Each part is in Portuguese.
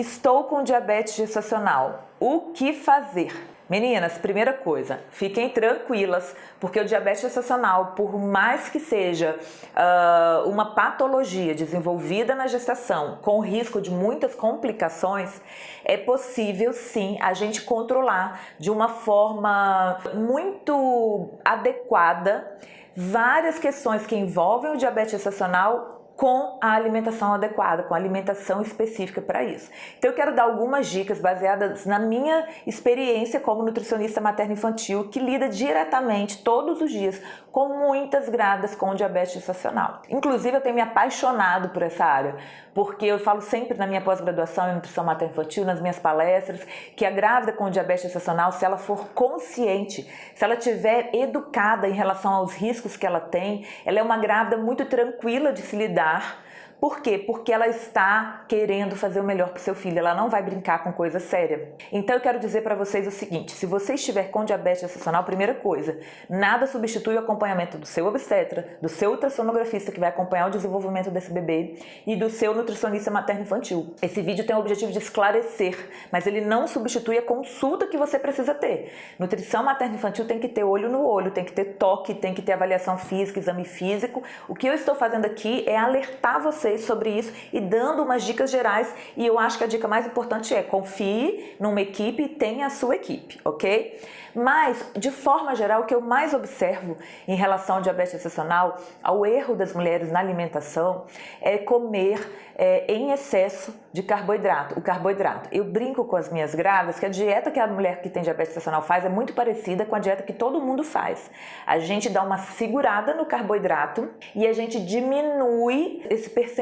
estou com diabetes gestacional. O que fazer? Meninas, primeira coisa, fiquem tranquilas, porque o diabetes gestacional, por mais que seja uh, uma patologia desenvolvida na gestação, com risco de muitas complicações, é possível sim a gente controlar de uma forma muito adequada várias questões que envolvem o diabetes gestacional com a alimentação adequada, com a alimentação específica para isso. Então eu quero dar algumas dicas baseadas na minha experiência como nutricionista materno-infantil que lida diretamente todos os dias com muitas grávidas com diabetes gestacional. Inclusive eu tenho me apaixonado por essa área, porque eu falo sempre na minha pós-graduação em nutrição materno-infantil, nas minhas palestras, que a grávida com diabetes gestacional, se ela for consciente, se ela tiver educada em relação aos riscos que ela tem, ela é uma grávida muito tranquila de se lidar lidar por quê? Porque ela está querendo fazer o melhor para o seu filho, ela não vai brincar com coisa séria. Então eu quero dizer para vocês o seguinte, se você estiver com diabetes gestacional, primeira coisa, nada substitui o acompanhamento do seu obstetra, do seu ultrassonografista que vai acompanhar o desenvolvimento desse bebê e do seu nutricionista materno-infantil. Esse vídeo tem o objetivo de esclarecer, mas ele não substitui a consulta que você precisa ter. Nutrição materno-infantil tem que ter olho no olho, tem que ter toque, tem que ter avaliação física, exame físico. O que eu estou fazendo aqui é alertar vocês vocês sobre isso e dando umas dicas gerais e eu acho que a dica mais importante é confie numa equipe tenha a sua equipe, ok? Mas, de forma geral, o que eu mais observo em relação ao diabetes gestacional, ao erro das mulheres na alimentação, é comer é, em excesso de carboidrato, o carboidrato. Eu brinco com as minhas grávidas que a dieta que a mulher que tem diabetes gestacional faz é muito parecida com a dieta que todo mundo faz. A gente dá uma segurada no carboidrato e a gente diminui esse percentual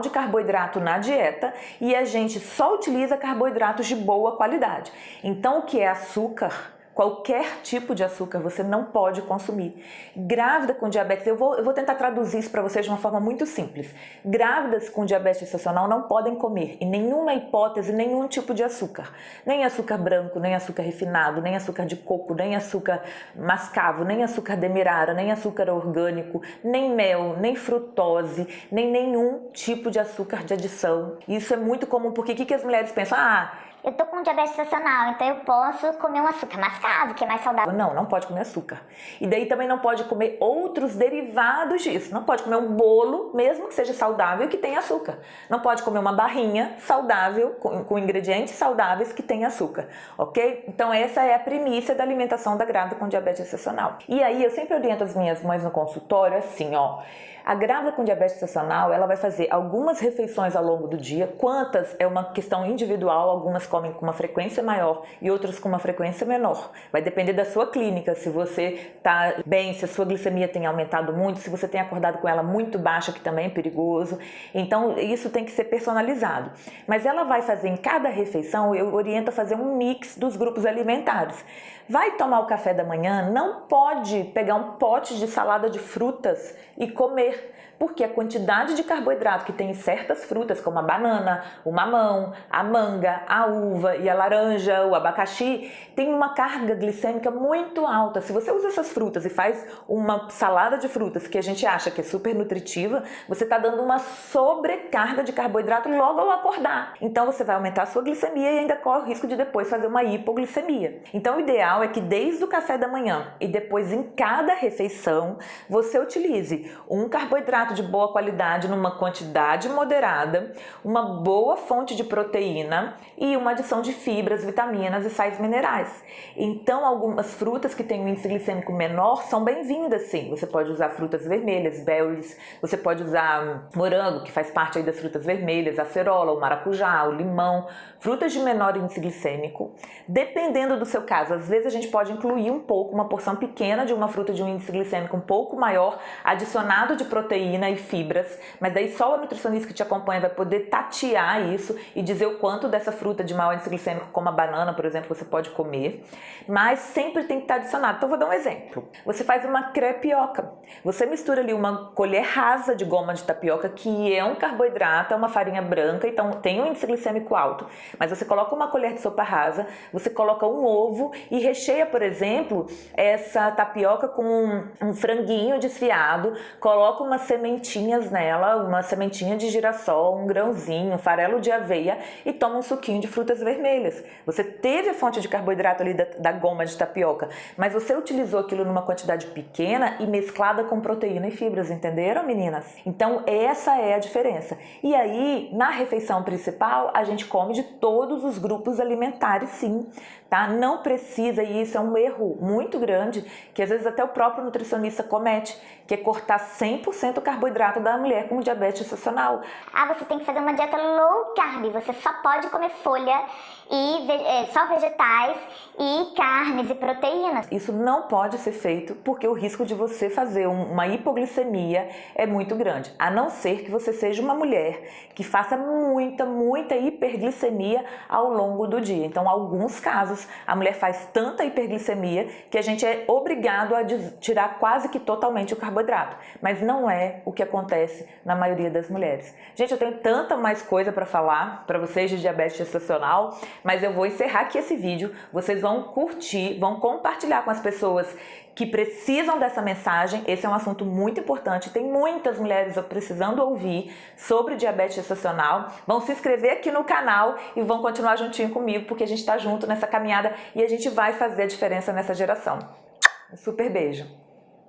de carboidrato na dieta e a gente só utiliza carboidratos de boa qualidade. Então, o que é açúcar? Qualquer tipo de açúcar você não pode consumir. Grávida com diabetes, eu vou, eu vou tentar traduzir isso para vocês de uma forma muito simples. Grávidas com diabetes gestacional não podem comer, em nenhuma hipótese, nenhum tipo de açúcar. Nem açúcar branco, nem açúcar refinado, nem açúcar de coco, nem açúcar mascavo, nem açúcar demerara, nem açúcar orgânico, nem mel, nem frutose, nem nenhum tipo de açúcar de adição. Isso é muito comum, porque o que, que as mulheres pensam? Ah, eu tô com diabetes gestacional, então eu posso comer um açúcar mascavo, que é mais saudável. Não, não pode comer açúcar. E daí também não pode comer outros derivados disso. Não pode comer um bolo, mesmo que seja saudável, que tenha açúcar. Não pode comer uma barrinha saudável, com, com ingredientes saudáveis que tenha açúcar, ok? Então essa é a primícia da alimentação da grávida com diabetes gestacional. E aí eu sempre oriento as minhas mães no consultório assim, ó... A grávida com diabetes gestacional, ela vai fazer algumas refeições ao longo do dia, quantas é uma questão individual, algumas comem com uma frequência maior e outras com uma frequência menor. Vai depender da sua clínica, se você está bem, se a sua glicemia tem aumentado muito, se você tem acordado com ela muito baixa, que também é perigoso. Então, isso tem que ser personalizado. Mas ela vai fazer em cada refeição, eu oriento a fazer um mix dos grupos alimentares. Vai tomar o café da manhã, não pode pegar um pote de salada de frutas e comer porque a quantidade de carboidrato que tem em certas frutas, como a banana, o mamão, a manga, a uva e a laranja, o abacaxi, tem uma carga glicêmica muito alta. Se você usa essas frutas e faz uma salada de frutas que a gente acha que é super nutritiva, você está dando uma sobrecarga de carboidrato logo ao acordar. Então você vai aumentar a sua glicemia e ainda corre o risco de depois fazer uma hipoglicemia. Então o ideal é que desde o café da manhã e depois em cada refeição, você utilize um carboidrato de boa qualidade numa quantidade moderada, uma boa fonte de proteína e uma adição de fibras, vitaminas e sais minerais. Então, algumas frutas que têm um índice glicêmico menor são bem-vindas, sim. Você pode usar frutas vermelhas, berries, você pode usar morango, que faz parte aí das frutas vermelhas, a acerola, o maracujá, o limão, frutas de menor índice glicêmico. Dependendo do seu caso, às vezes a gente pode incluir um pouco, uma porção pequena de uma fruta de um índice glicêmico um pouco maior, adicionado de proteína proteína e fibras, mas daí só o nutricionista que te acompanha vai poder tatear isso e dizer o quanto dessa fruta de maior índice glicêmico, como a banana, por exemplo, você pode comer, mas sempre tem que estar adicionado. Então, vou dar um exemplo. Você faz uma crepioca. Você mistura ali uma colher rasa de goma de tapioca, que é um carboidrato, é uma farinha branca, então tem um índice glicêmico alto, mas você coloca uma colher de sopa rasa, você coloca um ovo e recheia, por exemplo, essa tapioca com um, franguinho desfiado, coloca umas sementinhas nela, uma sementinha de girassol, um grãozinho, um farelo de aveia e toma um suquinho de frutas vermelhas. Você teve a fonte de carboidrato ali da, da goma de tapioca, mas você utilizou aquilo numa quantidade pequena e mesclada com proteína e fibras, entenderam meninas? Então essa é a diferença. E aí, na refeição principal, a gente come de todos os grupos alimentares sim, tá? Não precisa, e isso é um erro muito grande, que às vezes até o próprio nutricionista comete, que é cortar 100% o carboidrato da mulher com diabetes gestacional. Ah, você tem que fazer uma dieta low carb, você só pode comer folha e é, só vegetais e carnes e proteínas. Isso não pode ser feito porque o risco de você fazer uma hipoglicemia é muito grande, a não ser que você seja uma mulher que faça muita, muita hiperglicemia ao longo do dia. Então, alguns casos, a mulher faz tanta hiperglicemia que a gente é obrigado a tirar quase que totalmente o carboidrato, mas não é o que acontece na maioria das mulheres. Gente, eu tenho tanta mais coisa para falar para vocês de diabetes gestacional, mas eu vou encerrar aqui esse vídeo, vocês vão curtir, vão compartilhar com as pessoas que precisam dessa mensagem, esse é um assunto muito importante, tem muitas mulheres precisando ouvir sobre diabetes gestacional, vão se inscrever aqui no canal e vão continuar juntinho comigo, porque a gente está junto nessa caminhada e a gente vai fazer a diferença nessa geração. Um super beijo!